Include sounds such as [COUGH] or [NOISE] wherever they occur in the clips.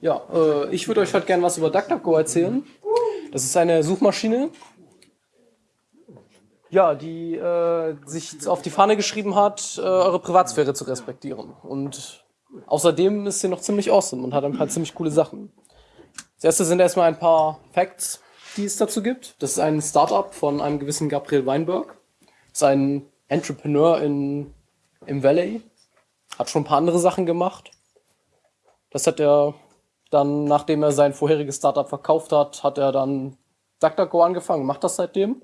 Ja, äh, ich würde euch heute gerne was über DuckDuckGo erzählen. Das ist eine Suchmaschine, ja, die äh, sich auf die Fahne geschrieben hat, äh, eure Privatsphäre zu respektieren. Und außerdem ist sie noch ziemlich awesome und hat ein paar ziemlich coole Sachen. Das erste sind erstmal ein paar Facts, die es dazu gibt. Das ist ein Startup von einem gewissen Gabriel Weinberg. Das ist ein Entrepreneur in, im Valley. Hat schon ein paar andere Sachen gemacht. Das hat er dann, nachdem er sein vorheriges Startup verkauft hat, hat er dann DuckDuckGo angefangen, macht das seitdem.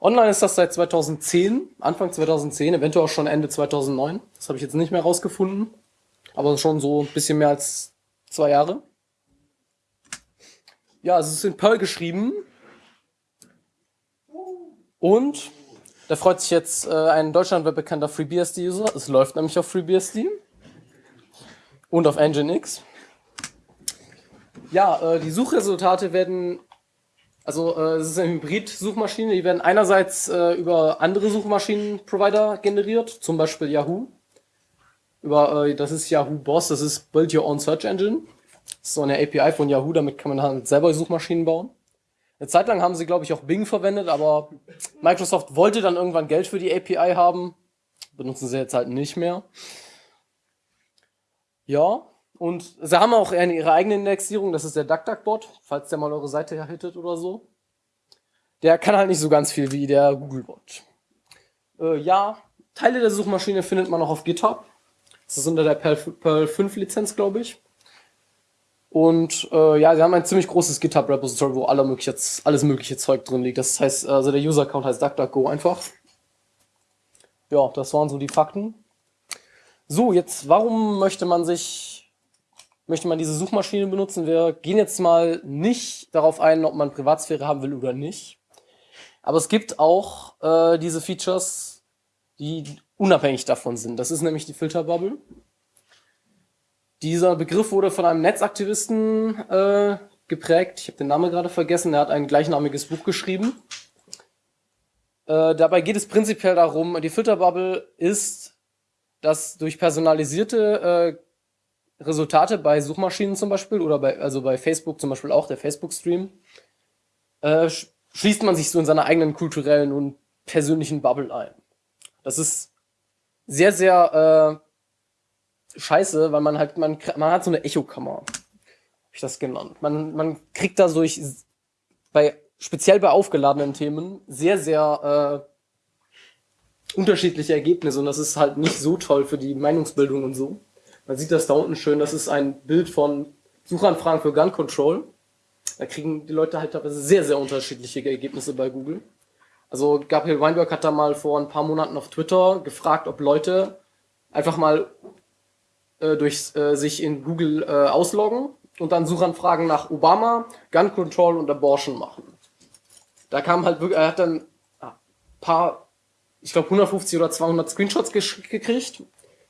Online ist das seit 2010, Anfang 2010, eventuell auch schon Ende 2009. Das habe ich jetzt nicht mehr rausgefunden, aber schon so ein bisschen mehr als zwei Jahre. Ja, es ist in Perl geschrieben. Und da freut sich jetzt äh, ein deutschlandweit bekannter FreeBSD-User. Es läuft nämlich auf FreeBSD und auf Nginx. Ja, äh, die Suchresultate werden, also äh, es ist eine Hybrid-Suchmaschine, die werden einerseits äh, über andere Suchmaschinen-Provider generiert, zum Beispiel Yahoo. Über, äh, das ist Yahoo Boss, das ist Build Your Own Search Engine. Das ist so eine API von Yahoo, damit kann man halt selber Suchmaschinen bauen. Eine Zeit lang haben sie, glaube ich, auch Bing verwendet, aber Microsoft wollte dann irgendwann Geld für die API haben. Benutzen sie jetzt halt nicht mehr. Ja, und sie haben auch ihre eigene Indexierung, das ist der DuckDuckBot, falls der mal eure Seite hittet oder so. Der kann halt nicht so ganz viel wie der Googlebot. Äh, ja, Teile der Suchmaschine findet man auch auf GitHub. Das ist unter der Perl 5 Lizenz, glaube ich. Und äh, ja, sie haben ein ziemlich großes GitHub-Repository, wo alle mögliche, alles mögliche Zeug drin liegt. Das heißt, also der User-Account heißt DuckDuckGo einfach. Ja, das waren so die Fakten. So, jetzt, warum möchte man sich, möchte man diese Suchmaschine benutzen? Wir gehen jetzt mal nicht darauf ein, ob man Privatsphäre haben will oder nicht. Aber es gibt auch äh, diese Features, die unabhängig davon sind. Das ist nämlich die Filterbubble. Dieser Begriff wurde von einem Netzaktivisten äh, geprägt. Ich habe den Namen gerade vergessen. Er hat ein gleichnamiges Buch geschrieben. Äh, dabei geht es prinzipiell darum, die Filterbubble ist dass durch personalisierte äh, Resultate bei Suchmaschinen zum Beispiel oder bei, also bei Facebook zum Beispiel auch, der Facebook-Stream, äh, schließt man sich so in seiner eigenen kulturellen und persönlichen Bubble ein. Das ist sehr, sehr äh, scheiße, weil man halt, man, man hat so eine Echokammer, hab ich das genannt. Man, man kriegt da durch, bei, speziell bei aufgeladenen Themen, sehr, sehr äh, unterschiedliche Ergebnisse und das ist halt nicht so toll für die Meinungsbildung und so. Man sieht das da unten schön, das ist ein Bild von Suchanfragen für Gun Control. Da kriegen die Leute halt teilweise sehr, sehr unterschiedliche Ergebnisse bei Google. Also Gabriel Weinberg hat da mal vor ein paar Monaten auf Twitter gefragt, ob Leute einfach mal äh, durch äh, sich in Google äh, ausloggen und dann Suchanfragen nach Obama, Gun Control und Abortion machen. Da kam halt wirklich, er hat dann ein paar ich glaube, 150 oder 200 Screenshots gekriegt,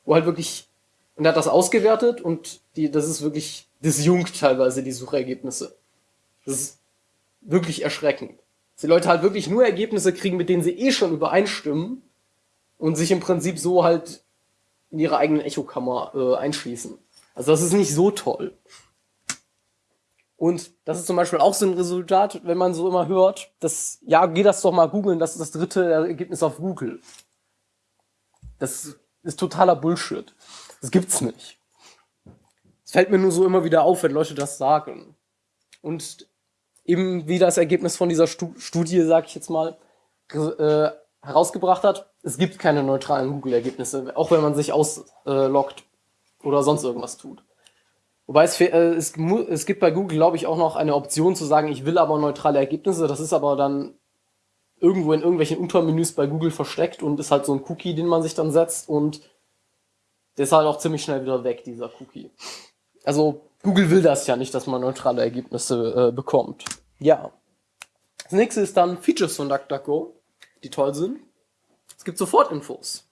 wo halt wirklich, und er hat das ausgewertet und die, das ist wirklich disjunkt teilweise, die Suchergebnisse. Das ist wirklich erschreckend. Dass die Leute halt wirklich nur Ergebnisse kriegen, mit denen sie eh schon übereinstimmen und sich im Prinzip so halt in ihre eigenen Echokammer äh, einschließen. Also das ist nicht so toll. Und das ist zum Beispiel auch so ein Resultat, wenn man so immer hört, dass, ja, geh das doch mal googeln, das ist das dritte Ergebnis auf Google. Das ist totaler Bullshit. Das gibt's nicht. Es fällt mir nur so immer wieder auf, wenn Leute das sagen. Und eben wie das Ergebnis von dieser Studie, sag ich jetzt mal, äh, herausgebracht hat, es gibt keine neutralen Google-Ergebnisse, auch wenn man sich ausloggt oder sonst irgendwas tut. Wobei es, äh, es, es gibt bei Google, glaube ich, auch noch eine Option zu sagen, ich will aber neutrale Ergebnisse. Das ist aber dann irgendwo in irgendwelchen Untermenüs bei Google versteckt und ist halt so ein Cookie, den man sich dann setzt und der ist halt auch ziemlich schnell wieder weg, dieser Cookie. Also Google will das ja nicht, dass man neutrale Ergebnisse äh, bekommt. Ja. Das nächste ist dann Features von DuckDuckGo, die toll sind. Es gibt Sofortinfos.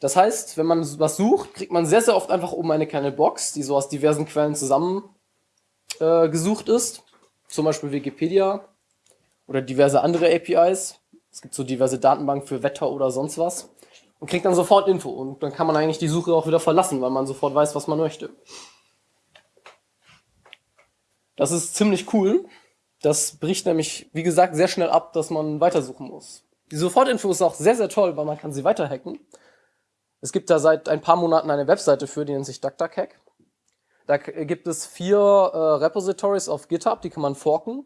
Das heißt, wenn man was sucht, kriegt man sehr, sehr oft einfach oben eine kleine Box, die so aus diversen Quellen zusammen äh, ist. Zum Beispiel Wikipedia oder diverse andere APIs. Es gibt so diverse Datenbanken für Wetter oder sonst was. Und kriegt dann sofort Info. Und dann kann man eigentlich die Suche auch wieder verlassen, weil man sofort weiß, was man möchte. Das ist ziemlich cool. Das bricht nämlich, wie gesagt, sehr schnell ab, dass man weitersuchen muss. Die Sofortinfo ist auch sehr, sehr toll, weil man kann sie weiterhacken. Es gibt da seit ein paar Monaten eine Webseite für, die nennt sich DuckDuckHack. Da gibt es vier äh, Repositories auf GitHub, die kann man forken.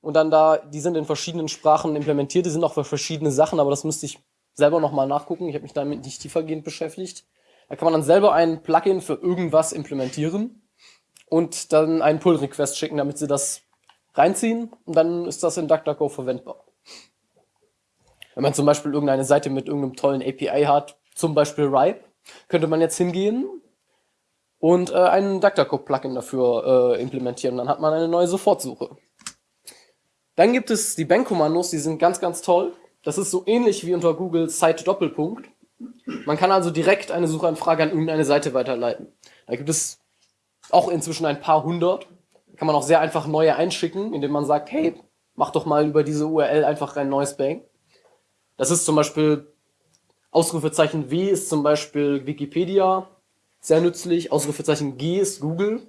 Und dann da, die sind in verschiedenen Sprachen implementiert, die sind auch für verschiedene Sachen, aber das müsste ich selber nochmal nachgucken. Ich habe mich damit nicht tiefergehend beschäftigt. Da kann man dann selber ein Plugin für irgendwas implementieren und dann einen Pull-Request schicken, damit sie das reinziehen und dann ist das in DuckDuckGo verwendbar. Wenn man zum Beispiel irgendeine Seite mit irgendeinem tollen API hat, zum Beispiel Ripe, könnte man jetzt hingehen und äh, einen DuckDuckGo-Plugin dafür äh, implementieren. Dann hat man eine neue Sofortsuche. Dann gibt es die Bank-Kommandos, die sind ganz, ganz toll. Das ist so ähnlich wie unter Google Site Doppelpunkt. Man kann also direkt eine Suchanfrage an irgendeine Seite weiterleiten. Da gibt es auch inzwischen ein paar hundert. Kann man auch sehr einfach neue einschicken, indem man sagt, hey, mach doch mal über diese URL einfach ein neues Bank. Das ist zum Beispiel Ausrufezeichen W ist zum Beispiel Wikipedia, sehr nützlich. Ausrufezeichen G ist Google.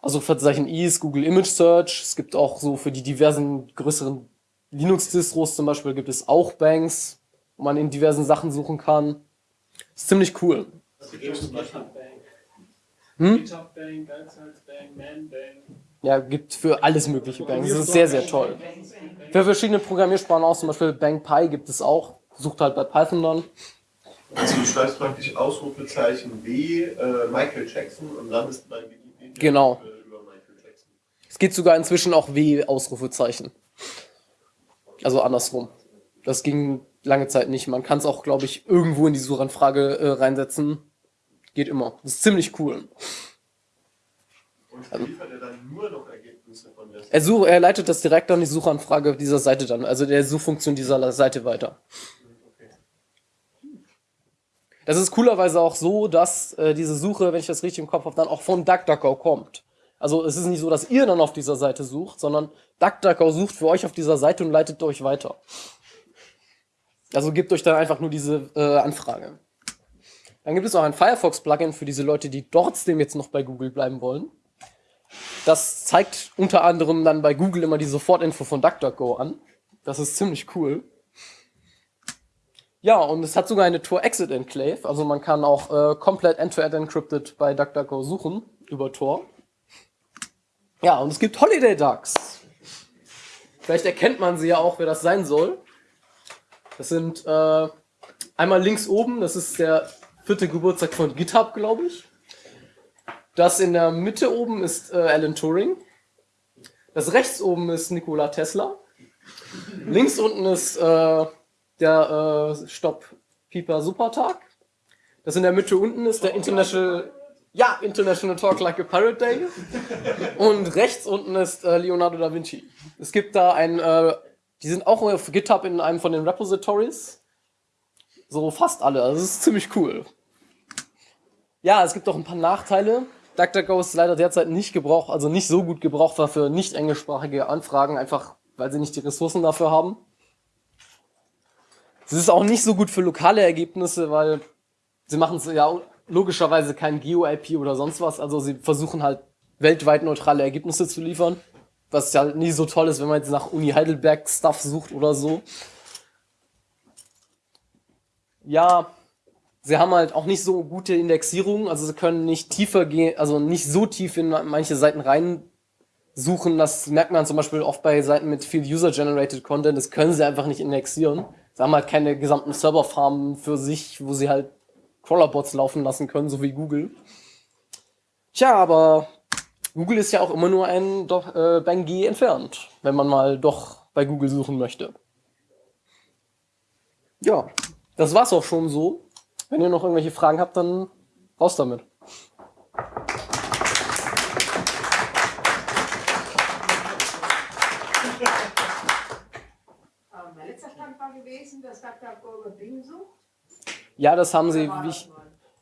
Ausrufezeichen I ist Google Image Search. Es gibt auch so für die diversen größeren Linux-Distros zum Beispiel gibt es auch Banks, wo man in diversen Sachen suchen kann. Ist ziemlich cool. Hm? GitHub Bank, Bank, Man Bank. Ja, gibt für alles mögliche Banks. Das ist sehr, sehr toll. Für verschiedene Programmiersprachen auch, zum Beispiel BankPy gibt es auch. Sucht halt bei Python dann. Also du schreibst praktisch Ausrufezeichen W, äh, Michael Jackson und landest bei Wikipedia genau. über Michael Jackson. Es geht sogar inzwischen auch W Ausrufezeichen. Also andersrum. Das ging lange Zeit nicht. Man kann es auch, glaube ich, irgendwo in die Suchanfrage äh, reinsetzen. Geht immer. Das ist ziemlich cool. Und also, liefert er dann nur noch Ergebnisse von der Seite? Er, such, er leitet das direkt an die Suchanfrage dieser Seite dann, also der Suchfunktion dieser Seite weiter. Das ist coolerweise auch so, dass äh, diese Suche, wenn ich das richtig im Kopf habe, dann auch von DuckDuckGo kommt. Also es ist nicht so, dass ihr dann auf dieser Seite sucht, sondern DuckDuckGo sucht für euch auf dieser Seite und leitet euch weiter. Also gebt euch dann einfach nur diese äh, Anfrage. Dann gibt es auch ein Firefox-Plugin für diese Leute, die trotzdem jetzt noch bei Google bleiben wollen. Das zeigt unter anderem dann bei Google immer die Sofortinfo von DuckDuckGo an. Das ist ziemlich cool. Ja, und es hat sogar eine Tor-Exit-Enclave, also man kann auch äh, komplett end-to-end encrypted bei DuckDuckGo suchen über Tor. Ja, und es gibt Holiday Ducks. Vielleicht erkennt man sie ja auch, wer das sein soll. Das sind äh, einmal links oben, das ist der vierte Geburtstag von GitHub, glaube ich. Das in der Mitte oben ist äh, Alan Turing. Das rechts oben ist Nikola Tesla. Links unten ist äh, der äh, Stopp Pieper Supertag. Das in der Mitte unten ist der International, ja, International Talk Like a Pirate Day. Und rechts unten ist äh, Leonardo da Vinci. Es gibt da ein, äh, die sind auch auf GitHub in einem von den Repositories. So fast alle. Also es ist ziemlich cool. Ja, es gibt auch ein paar Nachteile. DuckDuckGo ist leider derzeit nicht gebraucht, also nicht so gut gebrauchbar für nicht englischsprachige Anfragen, einfach weil sie nicht die Ressourcen dafür haben. Es ist auch nicht so gut für lokale Ergebnisse, weil sie machen es ja logischerweise kein Geo-IP oder sonst was, also sie versuchen halt weltweit neutrale Ergebnisse zu liefern, was ja nie so toll ist, wenn man jetzt nach Uni Heidelberg Stuff sucht oder so. Ja, sie haben halt auch nicht so gute Indexierung, also sie können nicht tiefer gehen, also nicht so tief in manche Seiten rein suchen. Das merkt man zum Beispiel oft bei Seiten mit viel User-Generated Content, das können sie einfach nicht indexieren. Sie haben halt keine gesamten Serverfarmen für sich, wo sie halt Crawlerbots laufen lassen können, so wie Google. Tja, aber Google ist ja auch immer nur ein äh, Bang G entfernt, wenn man mal doch bei Google suchen möchte. Ja, das war's auch schon so. Wenn ihr noch irgendwelche Fragen habt, dann raus damit. [LAUGHS] Mein letzter Stand war gewesen, dass DuckDuckGo über Bing sucht. Ja, das haben sie, wie ich,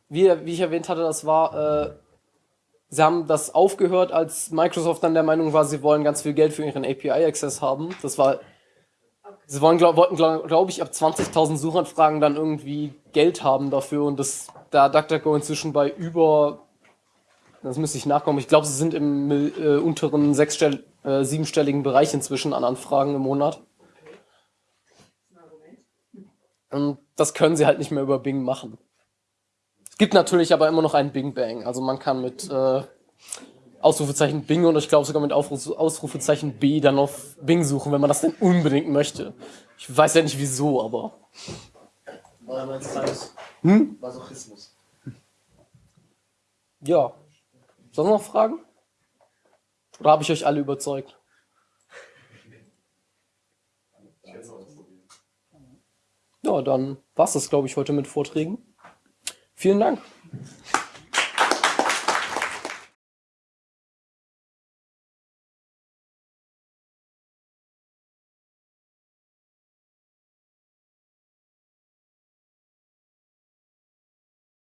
wie, wie ich erwähnt hatte, das war, äh, sie haben das aufgehört, als Microsoft dann der Meinung war, sie wollen ganz viel Geld für ihren API-Access haben. Das war Sie wollen, glaub, wollten, glaube glaub ich, ab 20.000 Suchanfragen dann irgendwie Geld haben dafür und das, da DuckDuckGo inzwischen bei über Das müsste ich nachkommen. Ich glaube, sie sind im äh, unteren sechsstell äh, siebenstelligen Bereich inzwischen an Anfragen im Monat. Und das können sie halt nicht mehr über Bing machen. Es gibt natürlich aber immer noch einen Bing Bang. Also man kann mit äh, Ausrufezeichen Bing und ich glaube sogar mit Ausrufezeichen B dann auf Bing suchen, wenn man das denn unbedingt möchte. Ich weiß ja nicht wieso, aber. War mein Times. Hm? Masochismus. Ja. Sonst noch Fragen? Oder habe ich euch alle überzeugt? Ja, dann war's das, glaube ich, heute mit Vorträgen. Vielen Dank.